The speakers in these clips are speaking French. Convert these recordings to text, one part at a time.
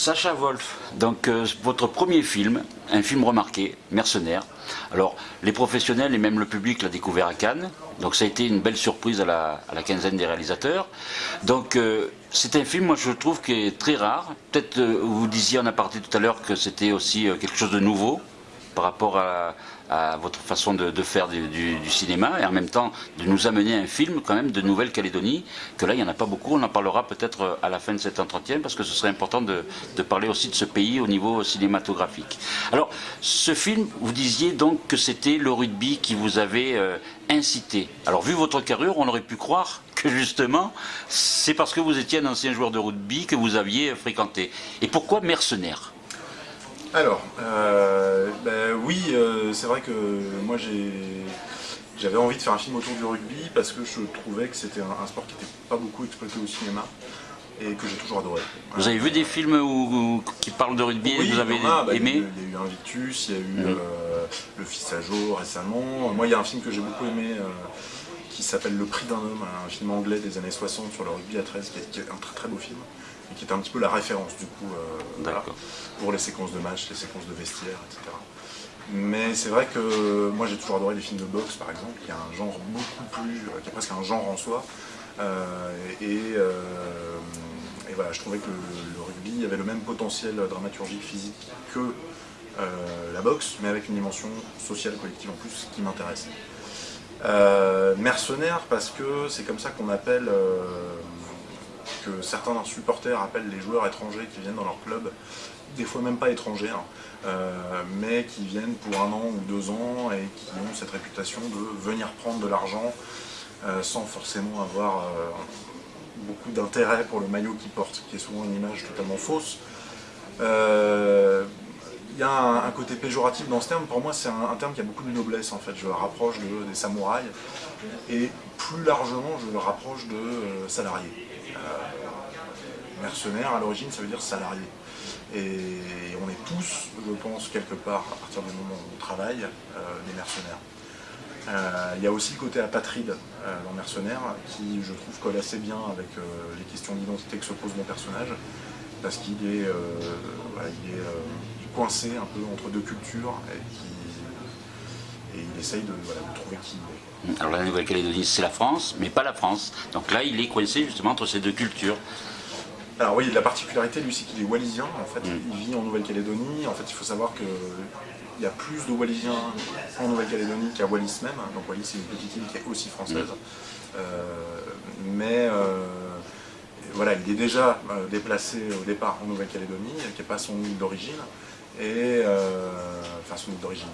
Sacha Wolf, donc euh, votre premier film, un film remarqué, Mercenaire. Alors, les professionnels et même le public l'a découvert à Cannes, donc ça a été une belle surprise à la, quinzaine des réalisateurs. Donc, euh, c'est un film, moi je trouve, qui est très rare. Peut-être, euh, vous disiez en aparté tout à l'heure que c'était aussi quelque chose de nouveau par rapport à, votre façon de, faire du, cinéma et en même temps de nous amener un film quand même de Nouvelle-Calédonie, que là il n'y en a pas beaucoup, on en parlera peut-être à la fin de cet entretien parce que ce serait important de, parler aussi de ce pays au niveau cinématographique. Alors ce film, vous disiez donc que c'était le rugby qui vous avait euh, incité. Alors vu votre carrure, on aurait pu croire que justement c'est parce que vous étiez un ancien joueur de rugby que vous aviez fréquenté. Et pourquoi mercenaire? Alors, euh, ben oui, euh, c'est vrai que moi j'avais envie de faire un film autour du rugby parce que je trouvais que c'était un, sport qui n'était pas beaucoup exploité au cinéma et que j'ai toujours adoré. Vous avez vu des films qui parlent de rugby et que vous avez bah, aimé Il y, a eu Invictus, il y a eu euh, Le Fils à jour récemment. Moi il y a un film que j'ai beaucoup aimé qui s'appelle Le Prix d'un homme, un film anglais des années 60 sur le rugby à 13, qui est un très très beau film et qui est un petit peu la référence du coup euh, pour les séquences de match, les séquences de vestiaire, etc. Mais c'est vrai que moi j'ai toujours adoré les films de boxe par exemple, qui a un genre beaucoup plus, euh, qui est presque un genre en soi. Euh, et, voilà, je trouvais que le, rugby avait le même potentiel dramaturgique physique que la boxe, mais avec une dimension sociale collective en plus qui m'intéresse. mercenaire parce que c'est comme ça qu'on appelle que certains supporters appellent les joueurs étrangers qui viennent dans leur club, des fois même pas étrangers, hein, euh, mais qui viennent pour un an ou deux ans et qui ont cette réputation de venir prendre de l'argent euh, sans forcément avoir euh, beaucoup d'intérêt pour le maillot qu'ils portent, qui est souvent une image totalement fausse. Il y a un, côté péjoratif dans ce terme, pour moi c'est un, terme qui a beaucoup de noblesse en fait, je le rapproche des samouraïs, et plus largement je le rapproche de salariés. Euh, mercenaire, à l'origine, ça veut dire salarié. Et on est tous, je pense, quelque part, à partir du moment où on travaille, euh, des mercenaires. Euh, il y a aussi le côté apatride dans Mercenaire, qui, je trouve, colle assez bien avec les questions d'identité que se pose mon personnage, parce qu'il est, coincé un peu entre deux cultures, et, et il essaye de, de trouver qui il est. Alors la Nouvelle-Calédonie, c'est la France, mais pas la France. Donc là, il est coincé justement entre ces deux cultures. Alors oui, la particularité, lui, c'est qu'il est wallisien. En fait, mm. il vit en Nouvelle-Calédonie. En fait, il faut savoir qu'il y a plus de Wallisiens en Nouvelle-Calédonie qu'à Wallis même. Donc Wallis, c'est une petite île qui est aussi française. Mm. Euh, mais euh, voilà, il est déjà euh, déplacé au départ en Nouvelle-Calédonie, qui n'est pas son île d'origine. Et enfin, son d'origine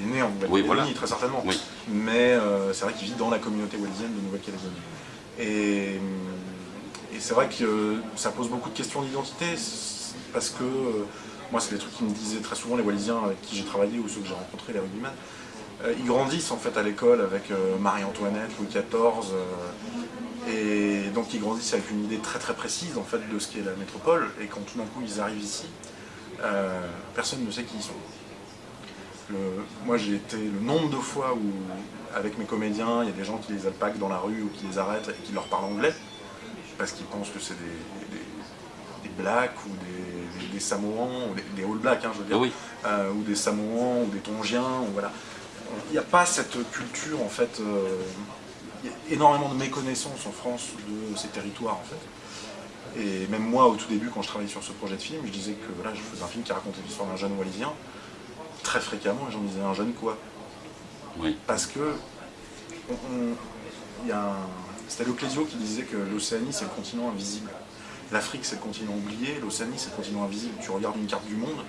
il est né en Nouvelle-Calédonie, très certainement. Mais euh, c'est vrai qu'il vit dans la communauté wallisienne de Nouvelle-Calédonie. Et, c'est vrai que ça pose beaucoup de questions d'identité, parce que euh, moi, c'est des trucs qui me disaient très souvent les Wallisiens avec qui j'ai travaillé ou ceux que j'ai rencontrés, les rugbymen. Euh, ils grandissent en fait à l'école avec Marie-Antoinette, Louis XIV, et donc ils grandissent avec une idée très très précise en fait de ce qu'est la métropole, et quand tout d'un coup ils arrivent ici, personne ne sait qui ils sont moi j'ai été le nombre de fois où avec mes comédiens, il y a des gens qui les alpaguent dans la rue ou qui les arrêtent et qui leur parlent anglais parce qu'ils pensent que c'est des, des, blacks ou des, des, Samoans, ou des, All Blacks, hein, je veux dire, euh, ou des Samoans ou des Tongiens, ou voilà. Il n'y a pas cette culture en fait, euh, il y a énormément de méconnaissance en France de ces territoires en fait. Et même moi au tout début quand je travaillais sur ce projet de film, je disais que voilà, je faisais un film qui racontait l'histoire d'un jeune Wallisien très fréquemment, et j'en disais un jeune quoi. Oui. Parce que c'était Leclésio qui disait que l'Océanie c'est le continent invisible. L'Afrique c'est le continent oublié, l'Océanie c'est le continent invisible. Tu regardes une carte du monde,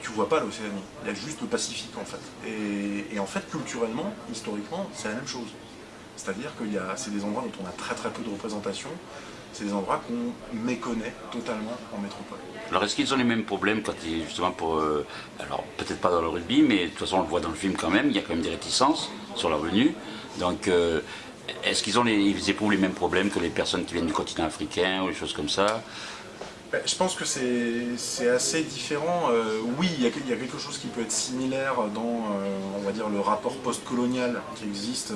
tu vois pas l'Océanie, il y a juste le Pacifique en fait. Et, en fait culturellement, historiquement, c'est la même chose. C'est-à-dire que c'est des endroits dont on a très très peu de représentation, c'est des endroits qu'on méconnaît totalement en métropole. Alors est-ce qu'ils ont les mêmes problèmes quand ils, justement pour... Euh, alors peut-être pas dans le rugby, mais de toute façon on le voit dans le film quand même, il y a quand même des réticences sur leur venue. Donc euh, est-ce qu'ils ont les, ils éprouvent les mêmes problèmes que les personnes qui viennent du continent africain ou des choses comme ça? Ben, je pense que c'est assez différent. Euh, oui, il y, a, quelque chose qui peut être similaire dans, on va dire, le rapport post-colonial qui existe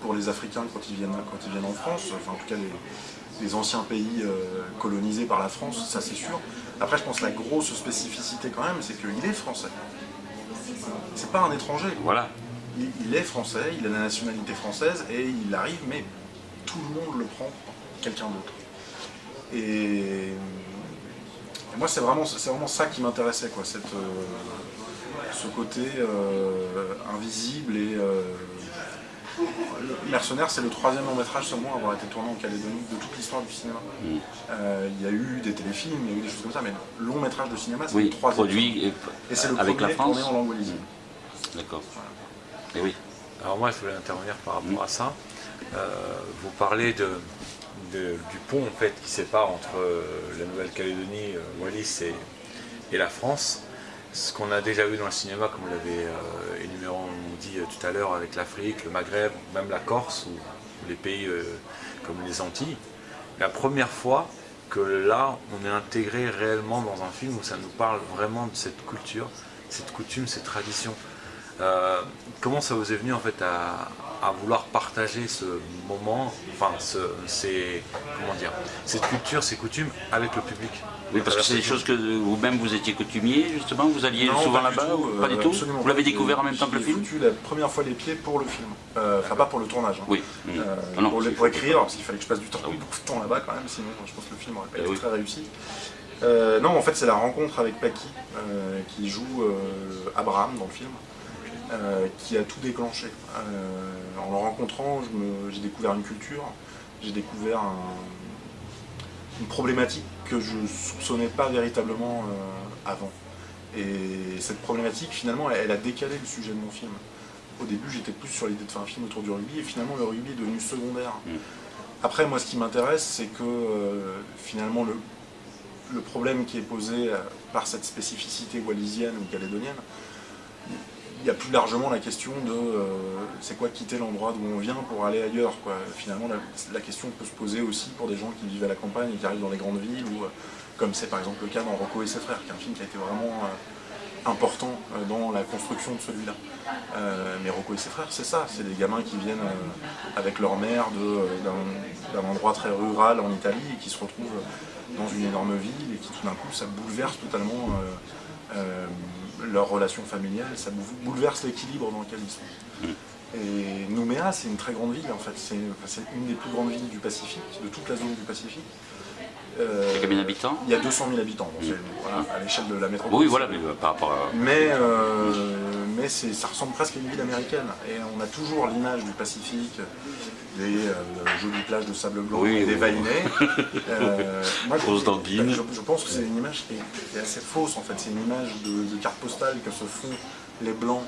pour les Africains quand ils viennent, quand ils viennent en France, enfin en tout cas les, anciens pays euh, colonisés par la France, ça c'est sûr. Après je pense que la grosse spécificité quand même, c'est qu'il est français. C'est pas un étranger. Voilà. Il, est français, il a la nationalité française et il arrive, mais tout le monde le prend quelqu'un d'autre. Et, moi c'est vraiment, vraiment ça qui m'intéressait, quoi, cette, euh, ce côté euh, invisible et Mercenaire, c'est le troisième long métrage seulement à avoir été tourné en Calédonie de toute l'histoire du cinéma. Mm. Euh, il y a eu des téléfilms, il y a eu des choses comme ça, mais long métrage de cinéma, c'est le troisième. produit et, c'est le avec la France. tourné en langue D'accord. Et oui. Alors moi, je voulais intervenir par rapport à ça. Euh, vous parlez de, du pont en fait qui sépare entre euh, la Nouvelle-Calédonie, Wallis et, et la France ce qu'on a déjà vu dans le cinéma, comme l'avez euh, dit euh, tout à l'heure, avec l'Afrique, le Maghreb, même la Corse, ou, les pays euh, comme les Antilles. La première fois que là, on est intégré réellement dans un film où ça nous parle vraiment de cette culture, cette coutume, cette tradition. Comment ça vous est venu en fait à, à vouloir partager ce moment, enfin ce, ces, comment dire, cette culture, ces coutumes avec le public? Oui, parce que c'est des choses que vous-même vous étiez coutumier justement, vous alliez souvent là-bas Pas du tout? Vous l'avez découvert en même temps que le film? J'ai la première fois les pieds pour le film, euh, enfin pas pour le tournage. Hein. Oui. Euh, ah pour, écrire, parce qu'il fallait que je passe du temps, beaucoup de temps là-bas quand même, sinon je pense que le film aurait pas eh été très réussi. Euh, non, en fait, c'est la rencontre avec Paki, qui joue Abraham dans le film. Euh, qui a tout déclenché. Euh, en le rencontrant, j'ai découvert une culture, j'ai découvert une problématique que je ne soupçonnais pas véritablement euh, avant. Et cette problématique, finalement, elle, a décalé le sujet de mon film. Au début, j'étais plus sur l'idée de faire un film autour du rugby, et finalement, le rugby est devenu secondaire. Mm. Après, moi, ce qui m'intéresse, c'est que finalement, le, le problème qui est posé par cette spécificité wallisienne ou calédonienne, il y a plus largement la question de euh, c'est quoi quitter l'endroit d'où on vient pour aller ailleurs. Quoi. Finalement, la, question peut se poser aussi pour des gens qui vivent à la campagne et qui arrivent dans les grandes villes, ou euh, comme c'est par exemple le cas dans Rocco et ses frères, qui est un film qui a été vraiment euh, important dans la construction de celui-là. mais Rocco et ses frères, c'est ça, c'est des gamins qui viennent avec leur mère d'un endroit très rural en Italie et qui se retrouvent dans une énorme ville et qui tout d'un coup ça bouleverse totalement leur relation familiale, ça bouleverse l'équilibre dans lequel ils sont. Mm. Et Nouméa, c'est une très grande ville en fait, c'est une des plus grandes villes du Pacifique, de toute la zone du Pacifique. Euh, combien d'habitants? Il y a 200 000 habitants, mm. voilà, à l'échelle de la métropole. Oui, voilà, mais euh, par rapport à... Mais, euh, mais ça ressemble presque à une ville américaine. Et on a toujours l'image du Pacifique, des jolies plages de sable blanc et des vainés. moi, je, je, pense que c'est une image qui est, assez fausse en fait. C'est une image de, carte postale que se font les Blancs.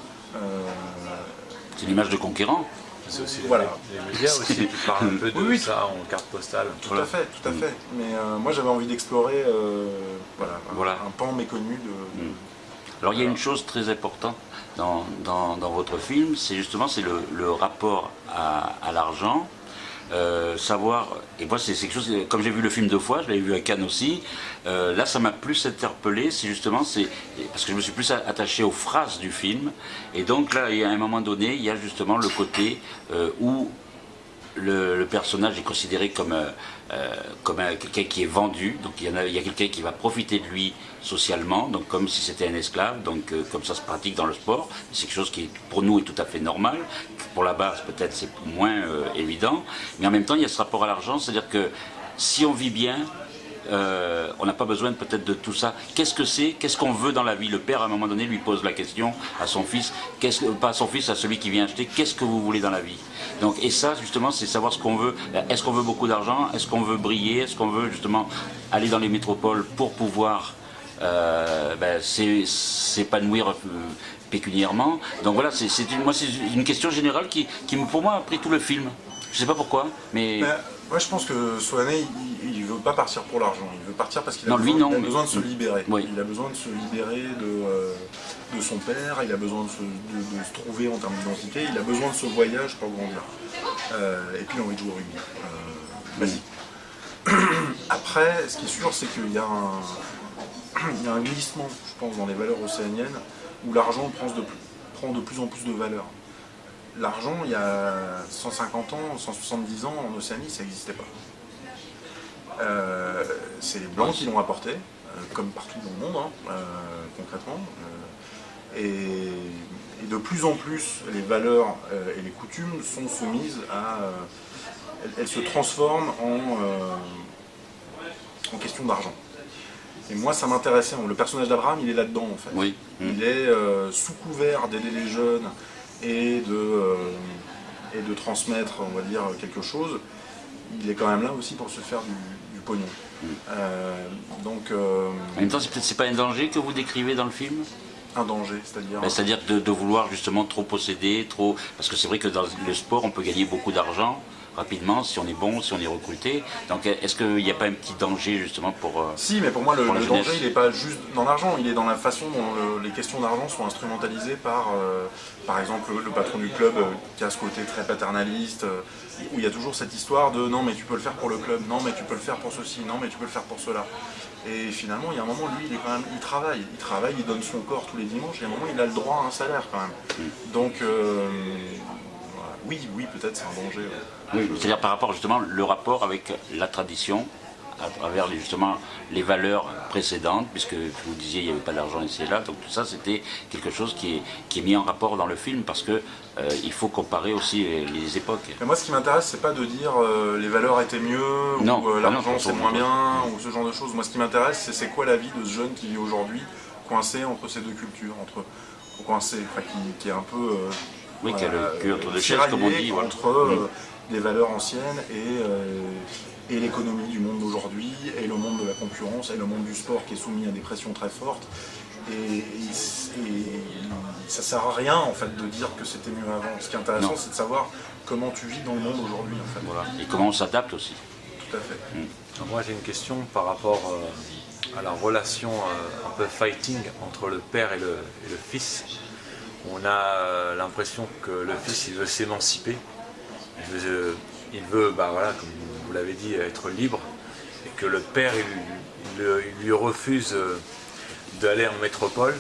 c'est une image de conquérant c'est aussi les, médias aussi qui parlent un peu de ça en carte postale. Tout à fait, tout à fait. Mais euh, moi j'avais envie d'explorer euh, voilà, un, pan méconnu de... Mm. Alors il y a une chose très importante dans, votre film, c'est justement le, rapport à l'argent. Euh, savoir, et moi c'est quelque chose, comme j'ai vu le film deux fois, je l'avais vu à Cannes aussi, euh, là ça m'a plus interpellé, c'est justement, parce que je me suis plus attaché aux phrases du film, et donc là, a un moment donné, il y a justement le côté euh, où le, personnage est considéré comme, euh, euh, comme quelqu'un qui est vendu, donc il y, a, quelqu'un qui va profiter de lui socialement, donc comme si c'était un esclave, donc euh, comme ça se pratique dans le sport, c'est quelque chose qui pour nous est tout à fait normal, pour la base peut-être c'est moins évident, mais en même temps il y a ce rapport à l'argent, c'est-à-dire que si on vit bien, euh, on n'a pas besoin peut-être de tout ça. Qu'est-ce que c'est Qu'est-ce qu'on veut dans la vie? Le père, à un moment donné, lui pose la question à son fils, pas à son fils, à celui qui vient acheter, qu'est-ce que vous voulez dans la vie? Donc, Et ça, justement, c'est savoir ce qu'on veut. Est-ce qu'on veut beaucoup d'argent? Est-ce qu'on veut briller? Est-ce qu'on veut, justement, aller dans les métropoles pour pouvoir euh, ben, s'épanouir euh, pécuniairement? Donc voilà, c'est une, question générale qui, pour moi, a pris tout le film. Je ne sais pas pourquoi, mais... Ben, moi, je pense que Soane, il, veut pas partir pour l'argent. Il veut partir parce qu'il a, besoin, de se libérer. Il a besoin de se libérer de, euh, de son père, il a besoin de se, trouver en termes d'identité, il a besoin de ce voyage pour grandir. Euh, et puis, il a envie de jouer au rugby. Euh, Vas-y. Après, ce qui est sûr, c'est qu'il y, y, a un glissement, je pense, dans les valeurs océaniennes, où l'argent prend de, prend de plus en plus de valeur. l'argent, il y a 150 ans, 170 ans, en Océanie, ça n'existait pas. Euh, c'est les Blancs qui l'ont apporté, euh, comme partout dans le monde, hein, concrètement. Et, de plus en plus, les valeurs et les coutumes sont soumises à... elles, se transforment en, en question d'argent. Et moi, ça m'intéressait. Le personnage d'Abraham, il est là-dedans, en fait. Oui. Il est sous couvert d'aider les jeunes, et de, euh, et de transmettre, on va dire, quelque chose, il est quand même là aussi pour se faire du, pognon. Euh, donc, euh, en même temps, c'est pas un danger que vous décrivez dans le film? Un danger, c'est-à-dire ben, C'est-à-dire de, vouloir justement trop posséder, trop... Parce que c'est vrai que dans le sport, on peut gagner beaucoup d'argent, rapidement si on est bon, si on est recruté. Donc est-ce qu'il n'y a pas un petit danger justement pour... Euh, si, mais pour moi le, danger il n'est pas juste dans l'argent, il est dans la façon dont les questions d'argent sont instrumentalisées par, euh, par exemple, le, patron du club euh, qui a ce côté très paternaliste, où il y a toujours cette histoire de non mais tu peux le faire pour le club, non mais tu peux le faire pour ceci, non mais tu peux le faire pour cela. Et finalement, il y a un moment, lui, il est quand même, il travaille, il travaille, il donne son corps tous les dimanches, et à un moment, il a le droit à un salaire quand même. Mm. Donc, oui, oui, peut-être c'est un danger. Oui, c'est-à-dire par rapport justement le rapport avec la tradition, à travers justement les valeurs précédentes, puisque vous disiez il n'y avait pas d'argent ici et là, donc tout ça c'était quelque chose qui est, qui est mis en rapport dans le film parce que euh, il faut comparer aussi les, époques. moi ce qui m'intéresse c'est pas de dire euh, les valeurs étaient mieux, ou euh, ah l'argent c'est moins bien, ou ce genre de choses. Moi ce qui m'intéresse c'est c'est quoi la vie de ce jeune qui vit aujourd'hui coincé entre ces deux cultures, entre coincé, qui, qui, est un peu oui, qui a le cul entre deux chaises, comme on dit. Entre euh, des valeurs anciennes et, euh, et l'économie du monde d'aujourd'hui, et le monde de la concurrence, et le monde du sport qui est soumis à des pressions très fortes. Et, ça sert à rien en fait de dire que c'était mieux avant. Ce qui est intéressant, c'est de savoir comment tu vis dans le monde aujourd'hui. En fait. voilà. Et comment on s'adapte aussi. Tout à fait. Mm. Moi j'ai une question par rapport euh, à la relation un peu fighting entre le père et le, et le fils on a euh, l'impression que le fils il veut s'émanciper, il veut, bah comme vous l'avez dit, être libre, et que le père lui refuse euh, d'aller en métropole,